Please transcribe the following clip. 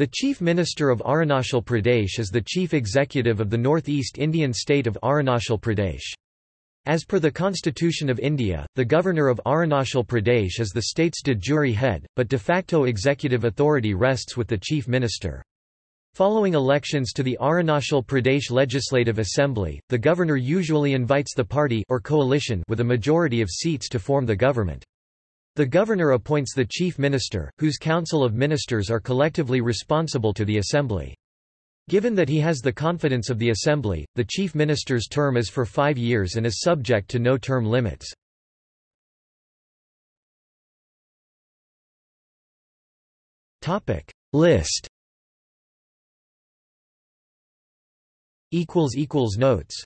The Chief Minister of Arunachal Pradesh is the chief executive of the Northeast Indian state of Arunachal Pradesh. As per the Constitution of India, the Governor of Arunachal Pradesh is the state's de jure head, but de facto executive authority rests with the Chief Minister. Following elections to the Arunachal Pradesh Legislative Assembly, the governor usually invites the party or coalition with a majority of seats to form the government. The governor appoints the chief minister, whose council of ministers are collectively responsible to the assembly. Given that he has the confidence of the assembly, the chief minister's term is for five years and is subject to no term limits. List Notes